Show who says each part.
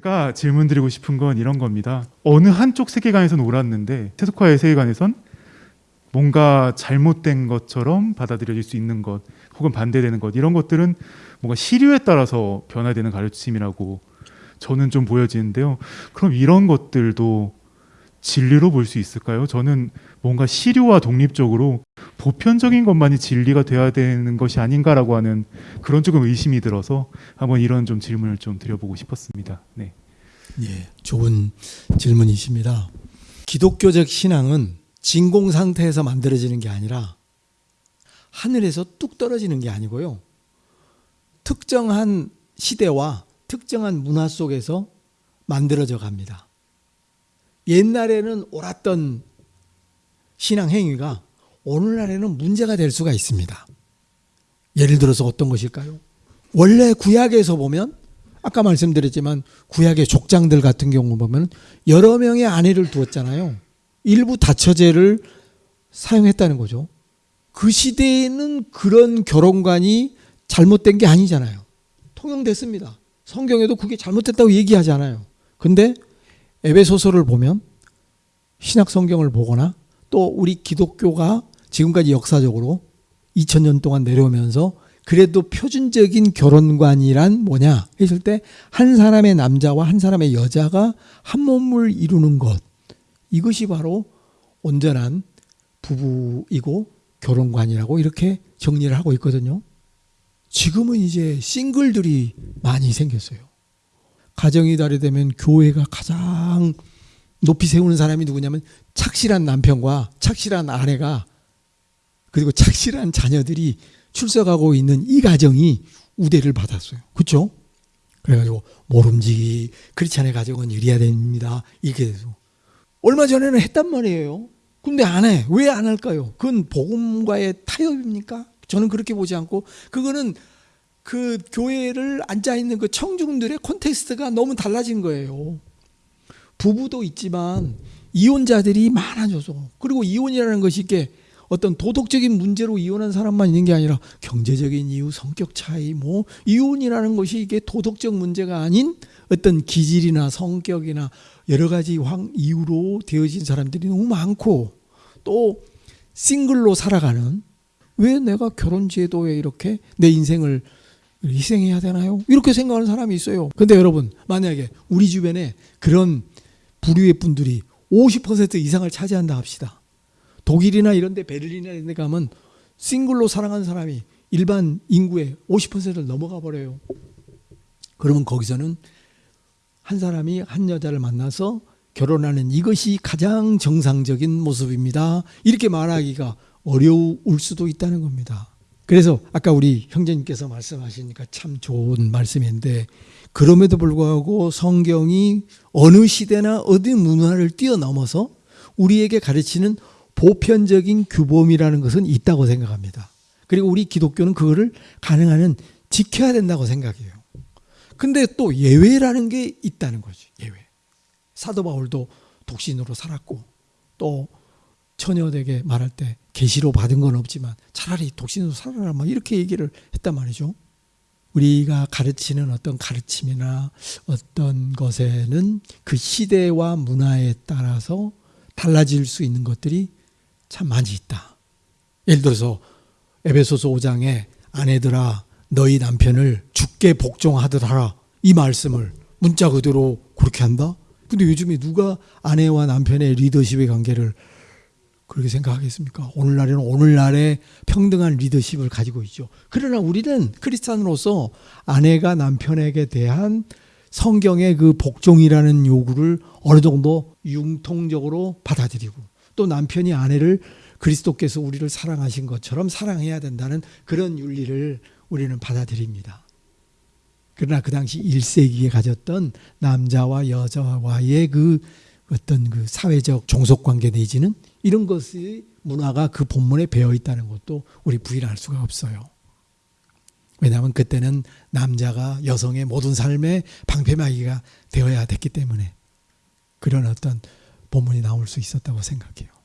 Speaker 1: 제가 질문 드리고 싶은 건 이런 겁니다. 어느 한쪽 세계관에서 놀았는데 세속화의 세계관에선 뭔가 잘못된 것처럼 받아들여질 수 있는 것 혹은 반대되는 것 이런 것들은 뭔가 시류에 따라서 변화되는 가르침이라고 저는 좀 보여지는데요. 그럼 이런 것들도 진리로 볼 수 있을까요? 저는 뭔가 시류와 독립적으로 보편적인 것만이 진리가 돼야 되는 것이 아닌가라고 하는 그런 조금 의심이 들어서 한번 이런 좀 질문을 좀 드려보고 싶었습니다. 네.
Speaker 2: 예, 좋은 질문이십니다. 기독교적 신앙은 진공 상태에서 만들어지는 게 아니라 하늘에서 뚝 떨어지는 게 아니고요. 특정한 시대와 특정한 문화 속에서 만들어져 갑니다. 옛날에는 옳았던 신앙 행위가 오늘날에는 문제가 될 수가 있습니다. 예를 들어서 어떤 것일까요? 원래 구약에서 보면 아까 말씀드렸지만 구약의 족장들 같은 경우 보면 여러 명의 아내를 두었잖아요. 일부 다처제를 사용했다는 거죠. 그 시대에는 그런 결혼관이 잘못된 게 아니잖아요. 통용됐습니다. 성경에도 그게 잘못됐다고 얘기하지 않아요. 근데 에베소서를 보면 신약 성경을 보거나 또 우리 기독교가 지금까지 역사적으로 2000년 동안 내려오면서 그래도 표준적인 결혼관이란 뭐냐 했을 때 한 사람의 남자와 한 사람의 여자가 한 몸을 이루는 것 이것이 바로 온전한 부부이고 결혼관이라고 이렇게 정리를 하고 있거든요. 지금은 이제 싱글들이 많이 생겼어요. 가정이 달이 되면 교회가 가장 높이 세우는 사람이 누구냐면 착실한 남편과 착실한 아내가 그리고 착실한 자녀들이 출석하고 있는 이 가정이 우대를 받았어요. 그렇죠? 그래가지고 모름지기 크리스찬의 가정은 이래야 됩니다. 이게 돼서 얼마 전에는 했단 말이에요. 근데 안 해. 왜 안 할까요? 그건 복음과의 타협입니까? 저는 그렇게 보지 않고 그거는 그 교회를 앉아 있는 그 청중들의 콘테스트가 너무 달라진 거예요. 부부도 있지만 이혼자들이 많아져서 그리고 이혼이라는 것이 이게 어떤 도덕적인 문제로 이혼한 사람만 있는 게 아니라 경제적인 이유, 성격 차이, 뭐 이혼이라는 것이 이게 도덕적 문제가 아닌 어떤 기질이나 성격이나 여러 가지 황 이유로 되어진 사람들이 너무 많고 또 싱글로 살아가는 왜 내가 결혼 제도에 이렇게 내 인생을 희생해야 되나요? 이렇게 생각하는 사람이 있어요. 근데 여러분 만약에 우리 주변에 그런 부류의 분들이 50% 이상을 차지한다 합시다. 독일이나 이런 데 베를린이나 이런 데 가면 싱글로 살아가는 사람이 일반 인구의 50%를 넘어가 버려요. 그러면 거기서는 한 사람이 한 여자를 만나서 결혼하는 이것이 가장 정상적인 모습입니다. 이렇게 말하기가 어려울 수도 있다는 겁니다. 그래서 아까 우리 형제님께서 말씀하시니까 참 좋은 말씀인데 그럼에도 불구하고 성경이 어느 시대나 어디 문화를 뛰어넘어서 우리에게 가르치는 보편적인 규범이라는 것은 있다고 생각합니다. 그리고 우리 기독교는 그거를 가능한 한 지켜야 된다고 생각해요. 근데 또 예외라는 게 있다는 거지. 예외. 사도 바울도 독신으로 살았고 또 처녀에게 말할 때 계시로 받은 건 없지만 차라리 독신으로 살아라 막 이렇게 얘기를 했단 말이죠. 우리가 가르치는 어떤 가르침이나 어떤 것에는 그 시대와 문화에 따라서 달라질 수 있는 것들이 참 많이 있다. 예를 들어서 에베소서 5장에 아내들아 너희 남편을 죽게 복종하듯 하라 이 말씀을 문자 그대로 그렇게 한다? 근데 요즘에 누가 아내와 남편의 리더십의 관계를 그렇게 생각하겠습니까? 오늘날에는 오늘날의 평등한 리더십을 가지고 있죠. 그러나 우리는 크리스찬으로서 아내가 남편에게 대한 성경의 그 복종이라는 요구를 어느 정도 융통적으로 받아들이고 또 남편이 아내를 그리스도께서 우리를 사랑하신 것처럼 사랑해야 된다는 그런 윤리를 우리는 받아들입니다. 그러나 그 당시 1세기에 가졌던 남자와 여자와의 그 어떤 그 사회적 종속 관계 내지는 이런 것이 문화가 그 본문에 배어 있다는 것도 우리 부인할 수가 없어요. 왜냐하면 그때는 남자가 여성의 모든 삶의 방패막이가 되어야 됐기 때문에 그런 어떤 본문이 나올 수 있었다고 생각해요.